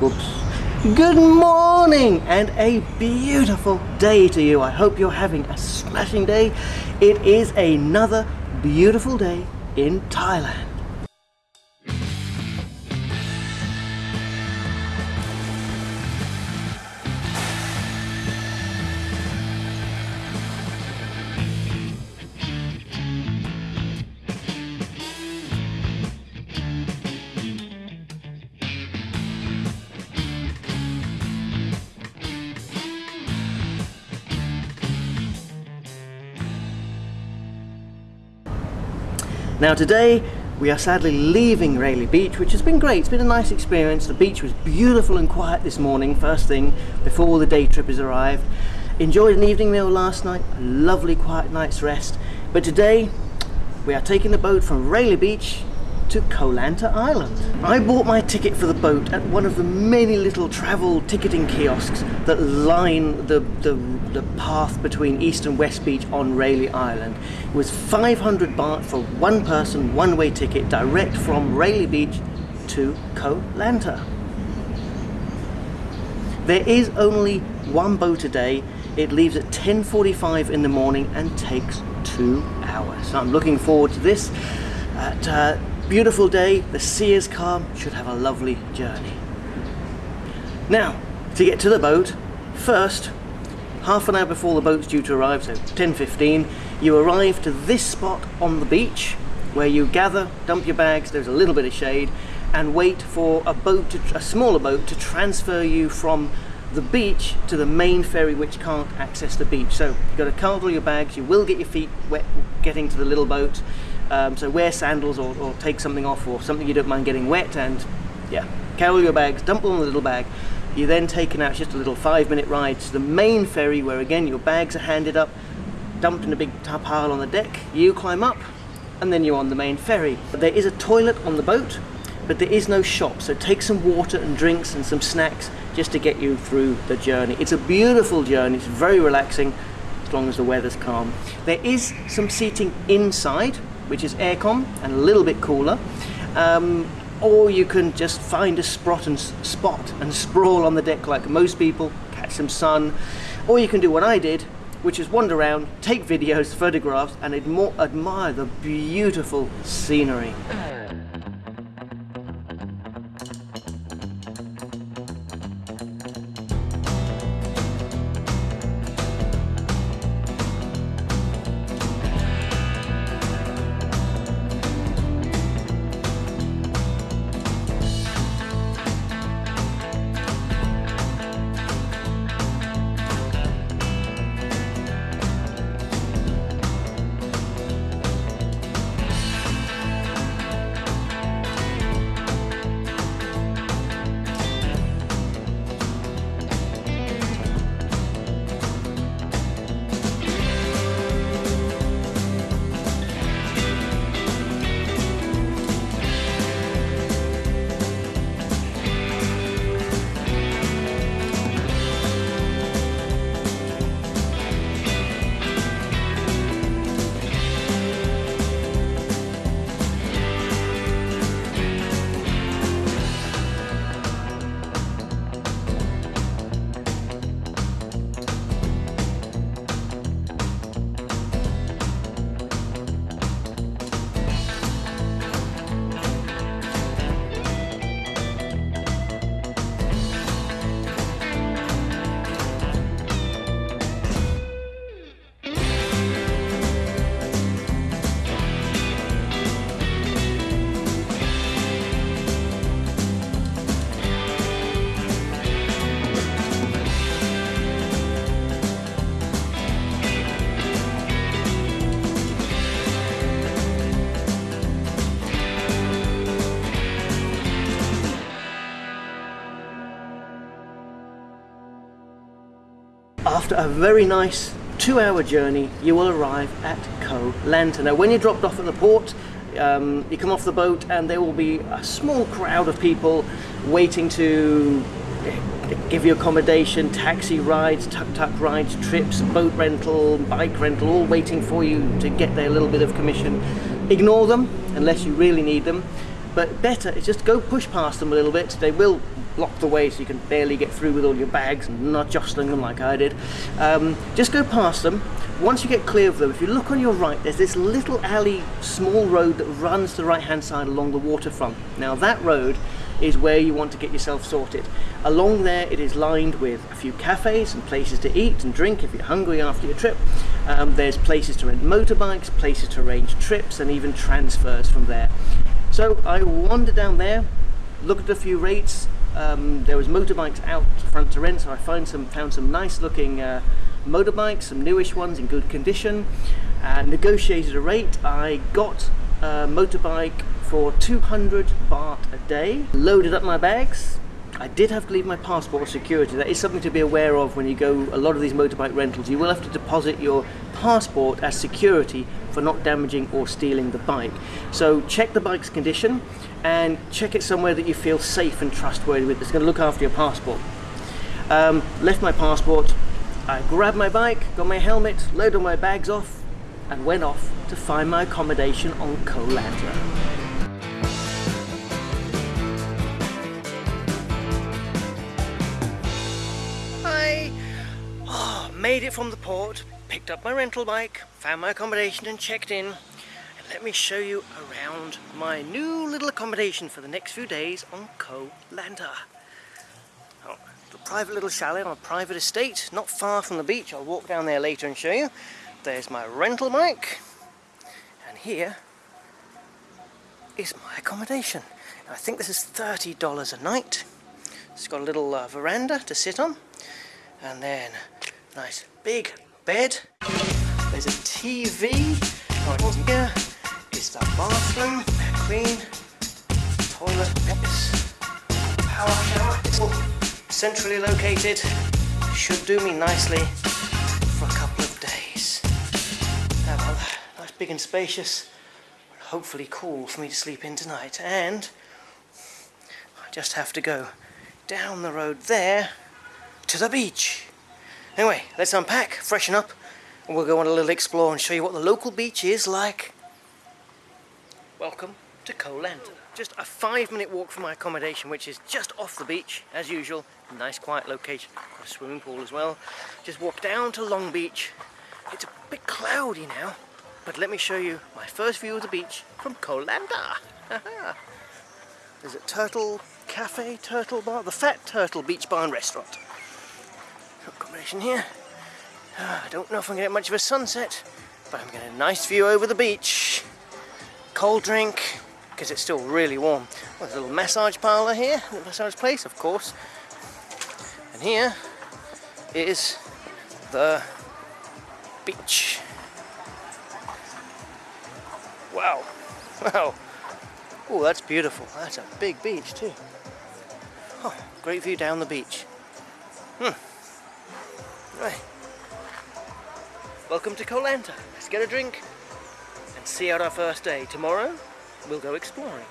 Whoops. Good morning and a beautiful day to you. I hope you're having a smashing day. It is another beautiful day in Thailand. Now today we are sadly leaving Railay Beach which has been great, it's been a nice experience. The beach was beautiful and quiet this morning, first thing before the day trippers arrived. Enjoyed an evening meal last night, a lovely quiet night's rest. But today we are taking the boat from Railay Beach to Koh Lanta Island. I bought my ticket for the boat at one of the many little travel ticketing kiosks that line the, the, the path between East and West Beach on Railay Island. It was 500 baht for one person, one-way ticket direct from Railay Beach to Koh Lanta. There is only one boat a day. It leaves at 10.45 in the morning and takes two hours. So I'm looking forward to this. At, uh, Beautiful day, the sea is calm, should have a lovely journey. Now, to get to the boat, first, half an hour before the boat's due to arrive, so 10.15, you arrive to this spot on the beach where you gather, dump your bags, there's a little bit of shade, and wait for a boat, to, a smaller boat, to transfer you from the beach to the main ferry which can't access the beach. So you've got to cart your bags, you will get your feet wet getting to the little boat, um, so wear sandals or, or, take something off or something you don't mind getting wet and yeah, carry your bags, dump them in the little bag. You're then taken out just a little five minute ride to the main ferry where again your bags are handed up, dumped in a big pile on the deck, you climb up and then you're on the main ferry. There is a toilet on the boat but there is no shop so take some water and drinks and some snacks just to get you through the journey. It's a beautiful journey, it's very relaxing as long as the weather's calm. There is some seating inside which is aircon and a little bit cooler. Um, or you can just find a spot and spot and sprawl on the deck like most people, catch some sun. Or you can do what I did, which is wander around, take videos, photographs, and admire the beautiful scenery. After a very nice two hour journey you will arrive at Koh Lanta. Now when you're dropped off at the port um, you come off the boat and there will be a small crowd of people waiting to give you accommodation, taxi rides, tuk-tuk rides, trips, boat rental, bike rental, all waiting for you to get their little bit of commission. Ignore them unless you really need them, but better is just go push past them a little bit. They will block the way so you can barely get through with all your bags and not jostling them like I did. Um, just go past them. Once you get clear of them, if you look on your right, there's this little alley, small road that runs to the right hand side along the waterfront. Now that road is where you want to get yourself sorted. Along there it is lined with a few cafes and places to eat and drink if you're hungry after your trip. Um, there's places to rent motorbikes, places to arrange trips and even transfers from there. So I wandered down there, looked at a few rates, um, there was motorbikes out front to rent so I found some, found some nice looking uh, motorbikes, some newish ones in good condition, and negotiated a rate. I got a motorbike for 200 baht a day, loaded up my bags. I did have to leave my passport for security. That is something to be aware of when you go a lot of these motorbike rentals. You will have to deposit your passport as security for not damaging or stealing the bike. So check the bike's condition and check it somewhere that you feel safe and trustworthy with that's going to look after your passport. Um, left my passport, I grabbed my bike, got my helmet, loaded my bags off and went off to find my accommodation on Koh Lanta. Made it from the port, picked up my rental bike, found my accommodation and checked in. And let me show you around my new little accommodation for the next few days on Koh Lanta private little chalet on a private estate, not far from the beach. I'll walk down there later and show you. There's my rental bike, and here is my accommodation. I think this is $30 a night. It's got a little uh, veranda to sit on, and then nice big bed. There's a TV. Right here is the bathroom, clean, toilet, power shower It's all centrally located, should do me nicely for a couple of days. Now, nice big and spacious, hopefully cool for me to sleep in tonight. And I just have to go down the road there to the beach. Anyway, let's unpack, freshen up, and we'll go on a little explore and show you what the local beach is like. Welcome to Koh Lanta. Just a five minute walk from my accommodation, which is just off the beach, as usual. Nice quiet location, got a swimming pool as well. Just walk down to Long Beach. It's a bit cloudy now, but let me show you my first view of the beach from Koh Lanta. There's a turtle cafe, turtle bar, the Fat Turtle Beach Bar and Restaurant. Accommodation here. I don't know if I'm going to get much of a sunset, but I'm getting a nice view over the beach. Cold drink, because it's still really warm. Well, there's a little massage parlour here, a massage place, of course. And here is the beach. Wow, wow. Oh, that's beautiful. That's a big beach too. Oh, great view down the beach. Hmm. Right. Welcome to Koh Lanta. Let's get a drink and see out our first day. Tomorrow, we'll go exploring.